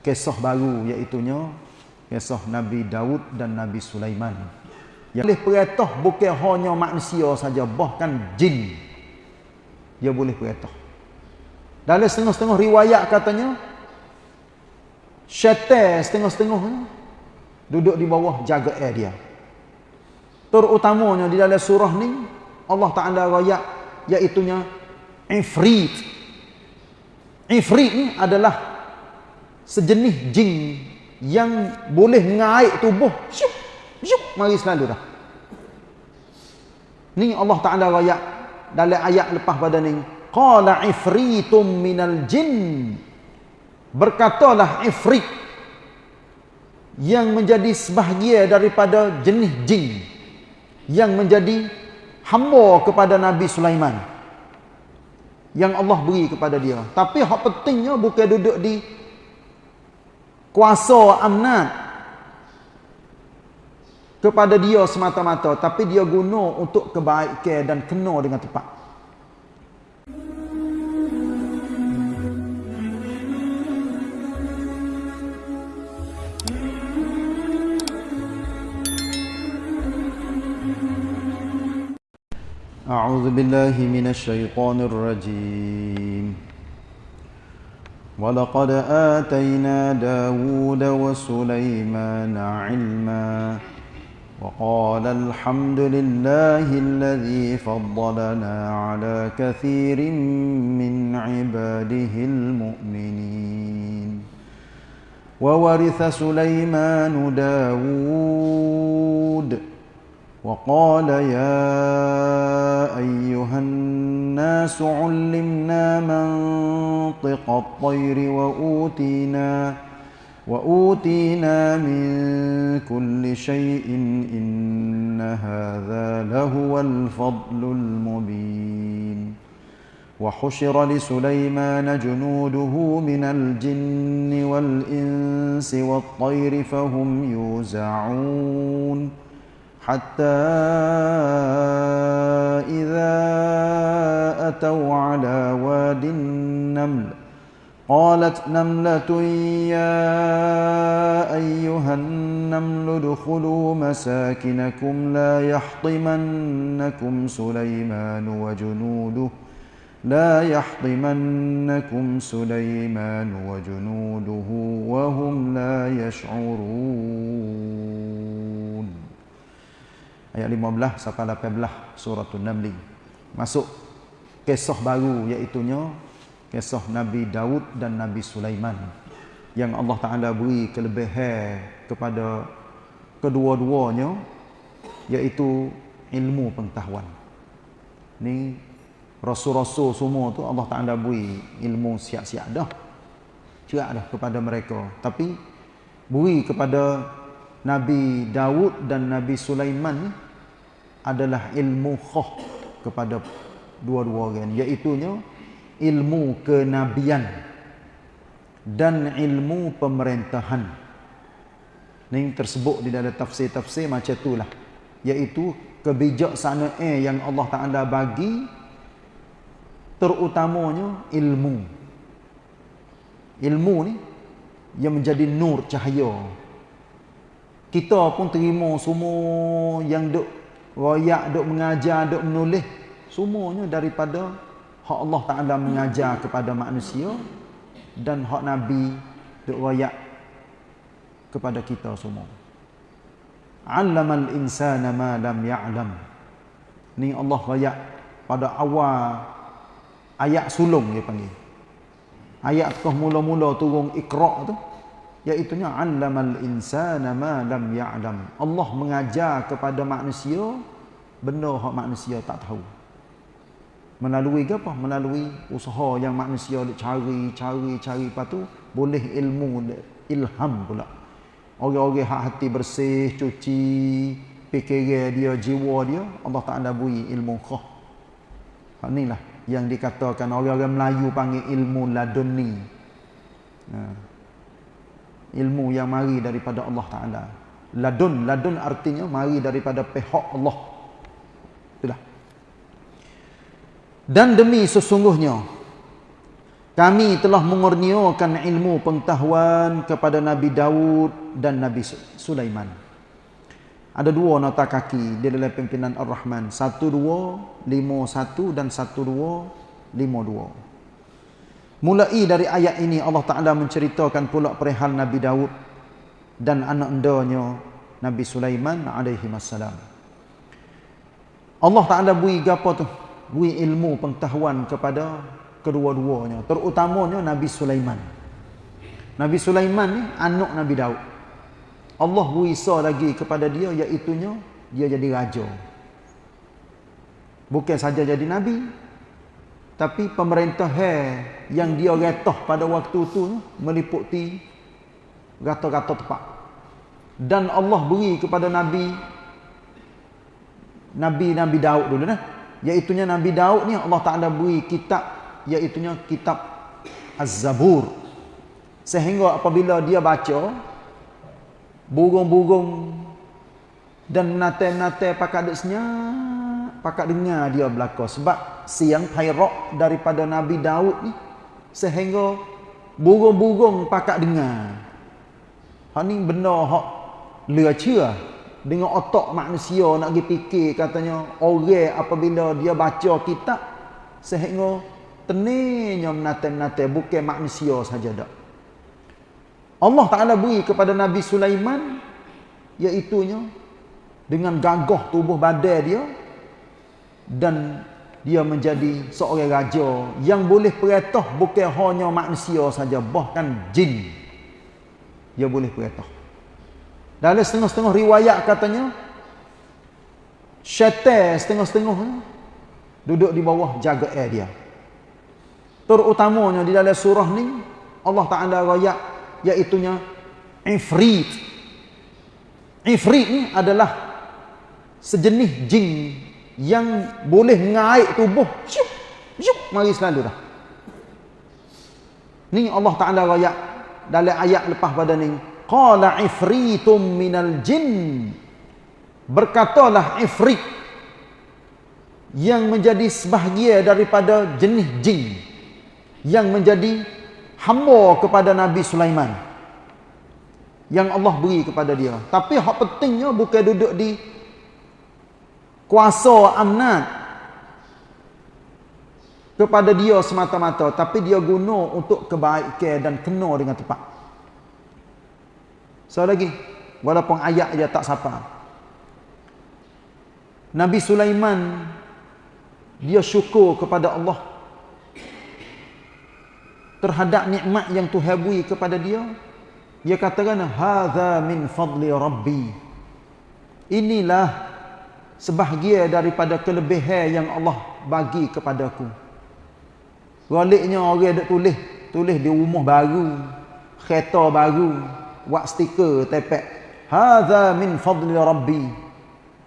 kisah baru iaitunya kisah Nabi Daud dan Nabi Sulaiman. Yang boleh perintah bukan hanya manusia saja bahkan jin dia boleh perintah. Dalam setengah-setengah riwayat katanya syaitan setengah-setengah duduk di bawah jaga air dia. Terutamanya di dalam surah ni Allah Taala royak iaitunya ifrit. Ifrit ni adalah sejenis jin yang boleh ngaik tubuh. Syuk syuk. Mari selalu dah. Ni Allah Taala royak dalam ayat lepas pada ni. Qala ifritum minal jin. Berkatalah ifrit yang menjadi sebahagia daripada jenis jin yang menjadi hamba kepada Nabi Sulaiman. Yang Allah beri kepada dia. Tapi hak pentingnya bukan duduk di kuasa amnat kepada dia semata-mata tapi dia guna untuk kebaikan dan kena dengan tepat أعوذ بالله من الشيطان الرجيم ولقد آتينا داود وسليمان علما وقال الحمد لله الذي فضلنا على كثير من عباده المؤمنين وورث سليمان داود وقال يا أيها الناس علمنا منطق الطير وأوتينا وأوتينا من كل شيء إن هذا لهو الفضل المبين. وحشر لسليمان جنوده من الجن والإنس والطير فهم يوزعون. حتى إذا أتوا على واد النمل قالت نملة يا أيها النمل ادخلوا مساكنكم لا يحطمنكم سليمان وجنوده لا يحطمنكم سليمان وجنوده وهم لا يشعرون ayat 15 sampai 18 surah An-Naml. Masuk kisah baru iaitu kisah Nabi Daud dan Nabi Sulaiman yang Allah Taala beri kelebihan kepada kedua-duanya iaitu ilmu pengetahuan. Ni rasul-rasul semua tu Allah Taala beri ilmu siap-siap dah. Cerak dah kepada mereka. Tapi beri kepada Nabi Daud dan Nabi Sulaiman adalah ilmu khah kepada dua-dua orang iaitu ilmu kenabian dan ilmu pemerintahan. Ini tersebut di dalam tafsir-tafsir macam itulah iaitu kebijaksanaan yang Allah Taala bagi terutamanya ilmu. Ilmu ni yang menjadi nur cahaya kita pun terima semua yang duk royak, duk mengajar, duk menulis semuanya daripada hak Allah Taala mengajar kepada manusia dan hak Nabi duk royak kepada kita semua. Allamal insana ma lam ya'lam. Ni Allah royak pada awal ayat sulung dia panggil. Ayat tu mula-mula turun Iqra tu iaitu nya allamal insana ma lam ya'lam. Allah mengajar kepada manusia benda hak manusia tak tahu. Melalui apa? Melalui usaha yang manusia nak cari cari cari. Lepas tu boleh ilmu ilham pula. Orang-orang hak hati bersih cuci fikiran dia jiwa dia Allah Taala beri ilmu khah. Hak inilah yang dikatakan orang-orang Melayu panggil ilmu laduni. Nah ilmu yang mari daripada Allah Taala. Ladun, ladun artinya mari daripada pihak Allah. Itulah. Dan demi sesungguhnya kami telah mengurniakan ilmu pengetahuan kepada Nabi Daud dan Nabi Sulaiman. Ada dua nota kaki di dalam pimpinan Ar-Rahman. Satu dua, lima satu dan satu dua, lima dua. Mulai dari ayat ini Allah Ta'ala menceritakan pula perihal Nabi Daud dan anak endanya Nabi Sulaiman alaihi wassalam. Allah Ta'ala beri apa tu? Beri ilmu pengetahuan kepada kedua-duanya terutamanya Nabi Sulaiman Nabi Sulaiman ni anak Nabi Daud Allah berisa lagi kepada dia iaitu dia jadi raja bukan saja jadi nabi tapi pemerintah yang dia retah pada waktu itu meliputi rata-rata tepat dan Allah beri kepada nabi Nabi Nabi Daud dulu nah. Iaitu Nabi Daud ni Allah Taala beri kitab iaitunya kitab Az-Zabur. Sehingga apabila dia baca burung-burung dan menate-menate pakat dek senyap, dengar dia belaka sebab siang hairak daripada Nabi Daud ni sehingga burung-burung pakat dengar. Hak ni benda hak leceh dengan otak manusia nak pergi fikir katanya orang apabila dia baca kitab sehingga Teninya menate-menate bukan manusia saja dak. Allah Taala beri kepada Nabi Sulaiman iaitu dengan gagah tubuh badan dia dan dia menjadi seorang raja yang boleh perintah bukan hanya manusia saja bahkan jin. Dia boleh perintah. Dalam setengah-setengah riwayat katanya syaitan setengah-setengah duduk di bawah jaga air dia. Terutamanya di dalam surah ni Allah Taala royak iaitu nya ifrit. Ifrit ni adalah sejenis jin yang boleh ngaik tubuh syuk syuk mari selalu dah. Ni Allah Taala royak dalam ayat lepas pada ni. Qala ifritum minal jin. Berkatalah ifrit yang menjadi sebahagian daripada jenis jin yang menjadi hamba kepada Nabi Sulaiman yang Allah beri kepada dia. Tapi hak pentingnya bukan duduk di kuasa amnat. Kepada dia semata-mata tapi dia guna untuk kebaikan dan kena dengan tepat. So lagi walaupun ayat dia tak sapa Nabi Sulaiman dia syukur kepada Allah terhadap nikmat yang Tuhan beri kepada dia. Dia katakan hadza min fadli rabbi. Inilah sebahagian daripada kelebihan yang Allah bagi kepadaku. Waliknya orang dak tulis tulis di rumah baru kereta baru buat stiker tepek. Hadza min fadli rabbi.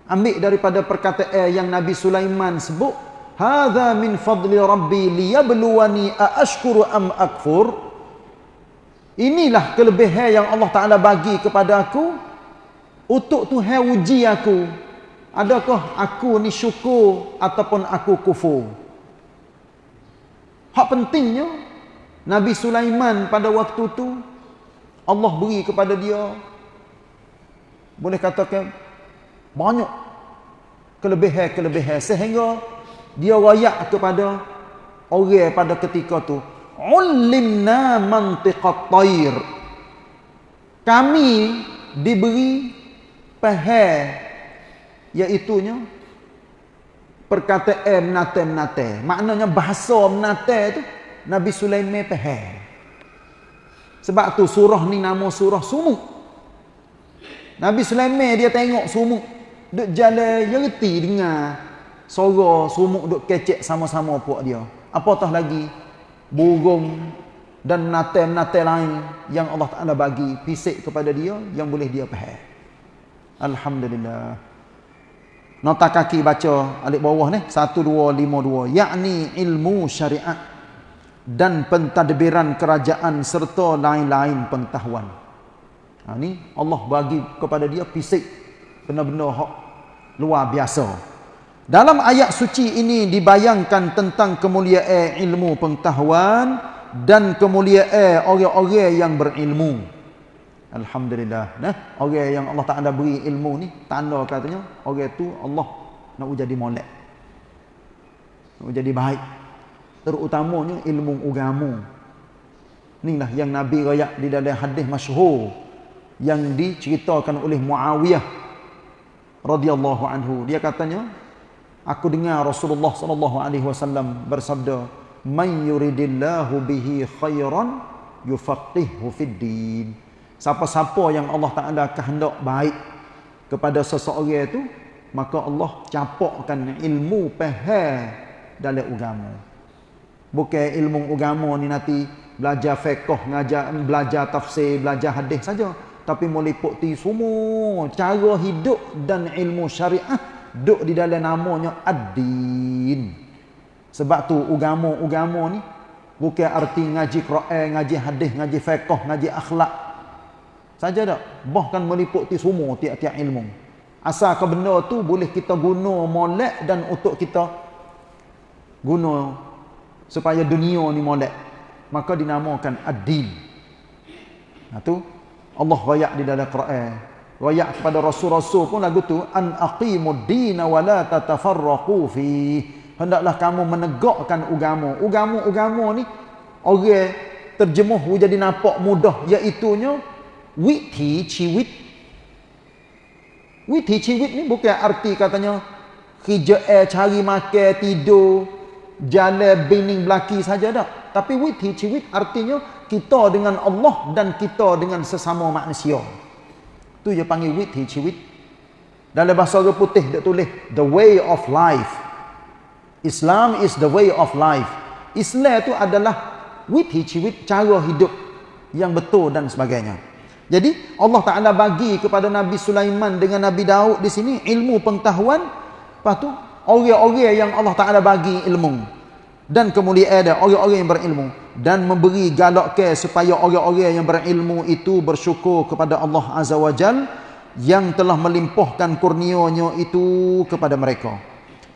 Ambil daripada perkataan yang Nabi Sulaiman sebut hadza min fadli rabbi liyabluwani aashkuru am akfur. Inilah kelebihan yang Allah Taala bagi kepada aku untuk Tuhan uji aku adakah aku ni syukur ataupun aku kufur? Hak pentingnya Nabi Sulaiman pada waktu tu Allah beri kepada dia boleh katakan banyak kelebihan-kelebihan sehingga dia rayak kepada orang pada ketika tu. Ulimna mantiqat tayr kami diberi faham iaitu nya perkataan menate-menate maknanya bahasa menate tu Nabi Sulaiman faham sebab tu surah ni nama surah sumuk Nabi Sulaiman dia tengok sumuk duk jalan reti dengar Sora sumuk duk kecek sama-sama puak dia. Apatah lagi burung dan menate-menate lain yang Allah Taala bagi pisik kepada dia yang boleh dia faham. Alhamdulillah. Nota kaki baca alik bawah ni 1252 yakni ilmu syariat dan pentadbiran kerajaan serta lain-lain pengetahuan. Ha ni Allah bagi kepada dia pisik benar-benar luar biasa. Dalam ayat suci ini dibayangkan tentang kemuliaan ilmu pengetahuan dan kemuliaan orang-orang yang berilmu. Alhamdulillah. Nah, orang yang Allah Taala beri ilmu ni tanda katanya orang tu Allah nak jadi molek. Nak jadi baik. Terutamanya ilmu agama. Inilah yang Nabi rayak di dalam hadis masyhur yang diceritakan oleh Muawiyah radhiyallahu anhu. Dia katanya, aku dengar Rasulullah sallallahu alaihi wasallam bersabda, "Man yuridillahu bihi khairan yufaqihuhu fid din." Siapa-siapa yang Allah Taala kehendak baik kepada seseorang itu, maka Allah capakkan ilmu faham dalam agama. Bukan ilmu agama ni nanti belajar fiqh, ngajar belajar tafsir, belajar hadis saja tapi meliputi semua cara hidup dan ilmu syariah duk di dalam namanya ad-din. Sebab tu agama-agama ni bukan arti ngaji Quran, ngaji hadis, ngaji fiqh, ngaji akhlak. Saja dak, bahkan meliputi semua tiap-tiap ilmu. Asal ke benda tu boleh kita guna molek dan untuk kita guna supaya dunia ni molek. Maka dinamakan ad-din. Nah tu Allah rayak di dalam Quran. Rayak kepada rasul-rasul pun lagu tu an aqimud din wa la tatafarraqu fi. Hendaklah kamu menegakkan agama. Agama-agama ni orang terjemuh jadi nampak mudah iaitu nya withi ciwit. Withi ciwit ni bukan arti katanya kerja eh cari makan tidur jalan bening belaki saja dak. Tapi withi ciwit artinya kita dengan Allah dan kita dengan sesama manusia. Tu dia panggil wit hi ciwit. Dalam bahasa orang putih dia tulis the way of life. Islam is the way of life. Islam itu adalah wit hi ciwit cara hidup yang betul dan sebagainya. Jadi Allah Taala bagi kepada Nabi Sulaiman dengan Nabi Daud di sini ilmu pengetahuan. Lepas tu orang-orang yang Allah Taala bagi ilmu dan kemuliaan ada orang-orang yang berilmu dan memberi galak ke supaya orang-orang yang berilmu itu bersyukur kepada Allah Azza wa Jal yang telah melimpahkan kurnianya itu kepada mereka.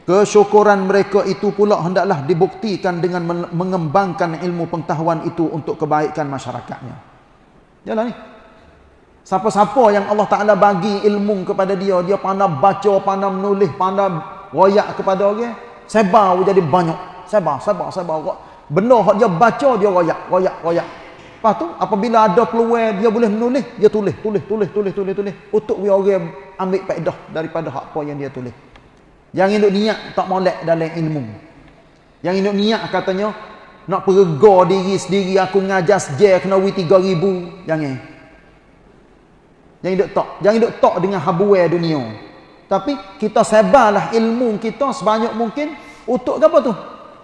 Kesyukuran mereka itu pula hendaklah dibuktikan dengan mengembangkan ilmu pengetahuan itu untuk kebaikan masyarakatnya. Jalan ni. Siapa-siapa yang Allah Ta'ala bagi ilmu kepada dia, dia pandai baca, pandai menulis, pandai royak kepada orang, sebar jadi banyak sabar, sabar, sabar. Benda yang dia baca, dia royak, royak, royak. Lepas tu, apabila ada peluang, dia boleh menulis, dia tulis, tulis, tulis, tulis, tulis, tulis. Untuk orang ambil faedah daripada apa yang dia tulis. Yang ini niat tak molek dalam ilmu. Yang ini niat katanya, nak perga diri sendiri, aku ngajar sejar, kena wui tiga ribu. Jangan. Jangan hidup tak. Jangan hidup tak dengan habuai dunia. Tapi kita sebarlah ilmu kita sebanyak mungkin untuk apa tu?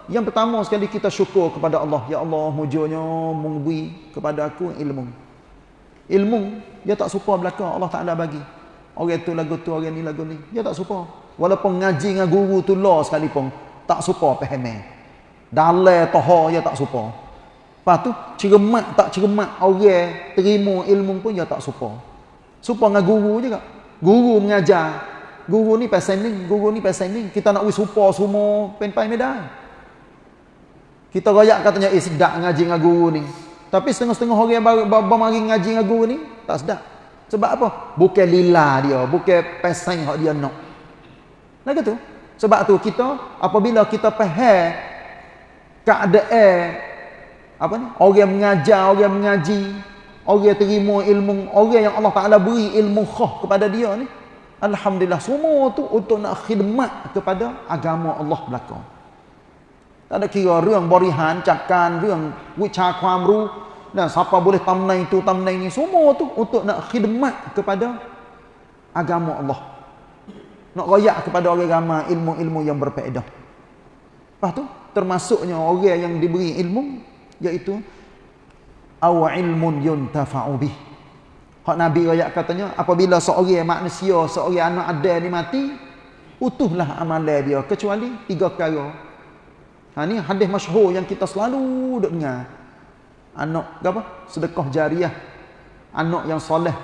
Yang pertama sekali kita syukur kepada Allah. Ya Allah, mujurnya memberi kepada aku ilmu. Ilmu, dia tak suka belakang. Allah Ta'ala bagi. Orang tu lagu tu, orang ni lagu ni. Dia tak suka. Walaupun ngaji dengan guru tu law sekalipun. Tak suka faham. Dalai toha, dia tak suka. Lepas tu, cermat tak cermat. Orang terima ilmu pun, dia tak suka. Suka dengan guru juga. Guru mengajar. Guru ni pasal ni, guru ni pasal ni. Kita nak wis supa semua pen-pen medan. Kita royak katanya, eh sedap ngaji dengan guru ni. Tapi setengah-setengah orang yang bermari ngaji dengan guru ni, tak sedap. Sebab apa? Bukan lila dia, bukan pesan yang dia nak. Lagi tu. Sebab tu kita, apabila kita faham keadaan, apa ni? Orang mengajar, orang mengaji, orang terima ilmu, orang yang Allah Ta'ala beri ilmu khah kepada dia ni, Alhamdulillah, semua tu untuk nak khidmat kepada agama Allah belakang. Tak ada kira รื่องบริหารจัดการเรื่องวิชาความรู้ dan siapa boleh tamnai itu tamnai ini semua tu untuk nak khidmat kepada agama Allah nak royak kepada orang ramai ilmu-ilmu yang berfaedah lepas tu termasuknya orang yang diberi ilmu iaitu aw ilmun yuntafa'u bih hak nabi royak katanya apabila seorang manusia seorang anak ada ni mati utuhlah amalan dia kecuali tiga perkara Ha ni hadis masyhur yang kita selalu duk dengar. Anak apa? Sedekah jariah. Anak yang soleh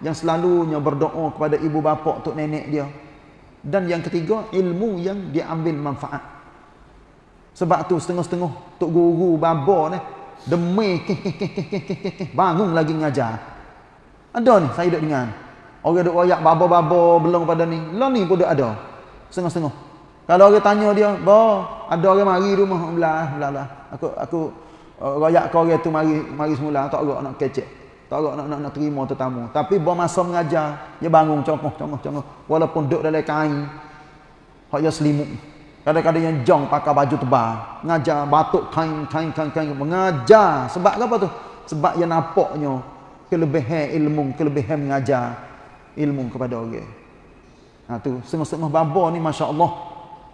yang selalunya berdoa kepada ibu bapa tok nenek dia. Dan yang ketiga, ilmu yang diambil manfaat. Sebab tu setengah-setengah tok guru baba ni demi bangun lagi mengajar ada ni saya duduk dengan orang duduk wayak babo-babo belum pada ni. Lo ni pun ada. Setengah-setengah. Kalau orang tanya dia "Ba, ada orang mari rumah? Belah ah, belah aku aku eh, wayak kau orang tu mari mari semula. Tak ada nak kecek. Tak ada nak, nak, nak terima tetamu. Tapi ba masa mengajar dia bangun congoh congoh congoh. Walaupun duduk dalam kain hak dia selimut. Kadang-kadang yang jong pakai baju tebal, ngajar batuk kain kain kain kain mengajar. Sebab apa tu? Sebab yang nampaknya kelebihan ilmu, kelebihan mengajar ilmu kepada orang. Ha tu, setengah-setengah baba ni masya-Allah.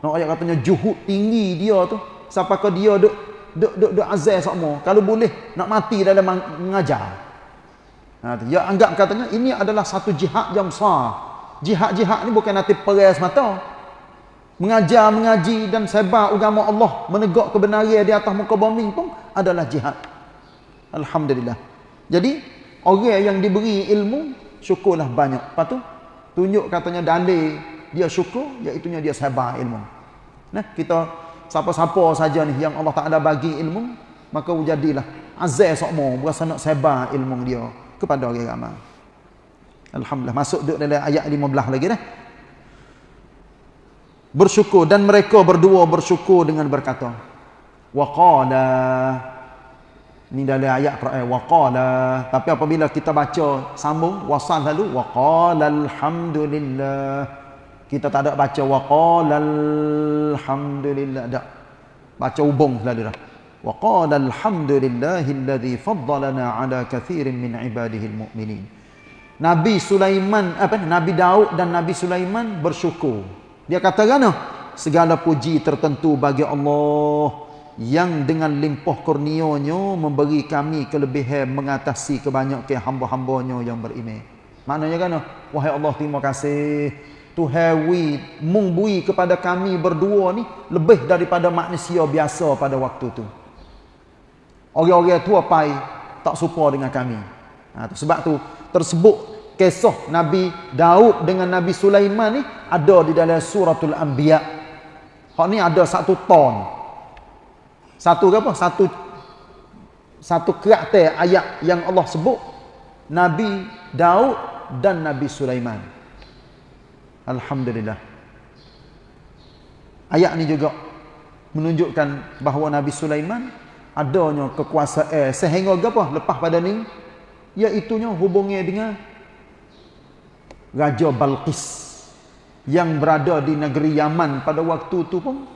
Nak ayat katanya juhud tinggi dia tu. Sampai ke dia duk duk duk duk azal sama. Kalau boleh nak mati dalam mengajar. Ha tu, dia anggap katanya ini adalah satu jihad yang besar. Jihad-jihad ni bukan nanti perang semata mengajar, mengaji dan sebar agama Allah, menegak kebenaran di atas muka bumi pun adalah jihad. Alhamdulillah. Jadi, orang yang diberi ilmu, syukurlah banyak. Lepas tu, tunjuk katanya dalil dia syukur, iaitu dia sebar ilmu. Nah, kita siapa-siapa saja ni yang Allah Taala bagi ilmu, maka jadilah azal sokmo berasa nak sebar ilmu dia kepada orang ramai. Alhamdulillah. Masuk duduk dalam ayat 15 lagi dah bersyukur dan mereka berdua bersyukur dengan berkata waqala. Ni dalam ayat Quran waqala. Tapi apabila kita baca sambung wasal lalu waqala alhamdulillah kita tak ada baca waqala alhamdulillah tak. Baca hubung selalu dah. Waqala alhamdulillahilladzi faddalana ala kathirin min ibadihi almu'minin Nabi Sulaiman apa Nabi Daud dan Nabi Sulaiman bersyukur dia kata kan segala puji tertentu bagi Allah yang dengan limpah kurnianya memberi kami kelebihan mengatasi kebanyakan hamba-hambanya yang beriman. Maknanya kan wahai Allah terima kasih Tuhawi mengbui kepada kami berdua ni lebih daripada manusia biasa pada waktu tu. Orang-orang tua pai tak suka dengan kami. Ha, sebab tu tersebut kisah Nabi Daud dengan Nabi Sulaiman ni ada di dalam suratul Anbiya. Hak ni ada satu ton. Satu apa? Satu satu karakter ayat yang Allah sebut Nabi Daud dan Nabi Sulaiman. Alhamdulillah. Ayat ni juga menunjukkan bahawa Nabi Sulaiman adanya kekuasaan sehingga apa lepas pada ni iaitu hubungnya dengan Raja Balqis yang berada di negeri Yaman pada waktu itu pun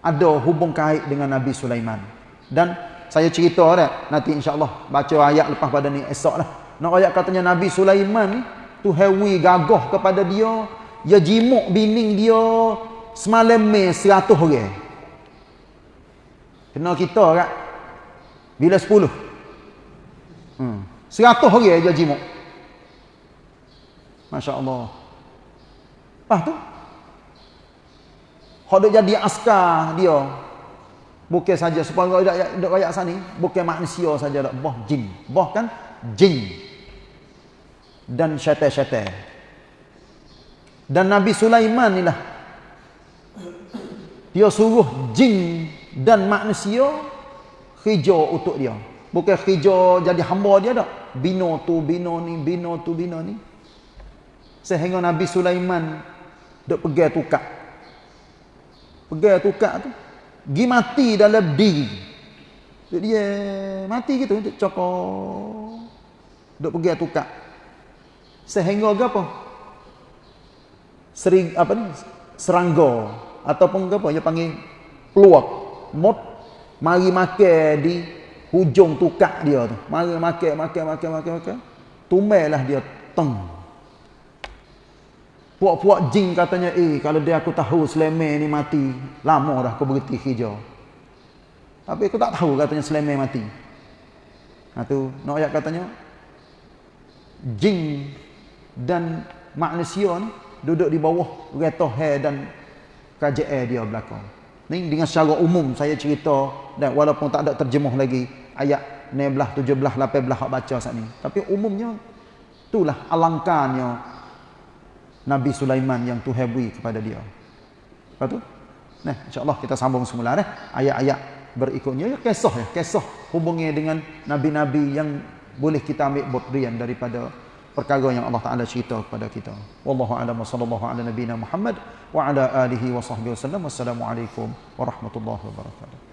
ada hubung kait dengan Nabi Sulaiman. Dan saya cerita dah, nanti insya-Allah baca ayat lepas pada ni esoklah. Nak ayat katanya Nabi Sulaiman ni tu hewi gagah kepada dia, ya jimuk bining dia semalam me 100 orang. Kena kita kan bila 10. Hmm. 100 orang dia jimuk. Masya Allah. Lepas tu, kalau jadi askar dia, bukan saja, supaya dia tidak rakyat sana, bukan manusia saja, boh jin. Boh kan? Jin. Dan syaitan-syaitan. Dan Nabi Sulaiman ni lah, dia suruh jin dan manusia hijau untuk dia. Bukan hijau jadi hamba dia tak. Bino tu, bino ni, bino tu, bino ni sehingga Nabi Sulaiman dok pergi tukar pergi tukar tu gi mati dalam diri. Dia mati gitu untuk cokok. Dok pergi tukar sehingga apa? Sering apa ni? Serangga ataupun apa? Dia panggil peluak. Mot mari makan di hujung tukar dia tu. Mari makan makan makan makan makan tumelah dia teng Puak-puak jin katanya, eh kalau dia aku tahu Sulaiman ni mati, lama dah aku berhenti hijau. Tapi aku tak tahu katanya Sulaiman mati. Nah tu, nak ayat katanya, jin dan manusia ni duduk di bawah kereta hair dan kerajaan dia belakang. Ni dengan secara umum saya cerita dan walaupun tak ada terjemuh lagi ayat 16, 17, 18 hak baca saat ni. Tapi umumnya itulah alangkahnya Nabi Sulaiman yang Tuhan beri kepada dia. Lepas tu, nah, insyaAllah kita sambung semula eh, ayat-ayat berikutnya ya kisah ya kisah hubungnya dengan nabi-nabi yang boleh kita ambil bodrian daripada perkara yang Allah Taala cerita kepada kita. Wallahu a'lam sallallahu ala nabiyyina Muhammad wa ala alihi wa sahbihi wasallam. Wassalamualaikum warahmatullahi wabarakatuh.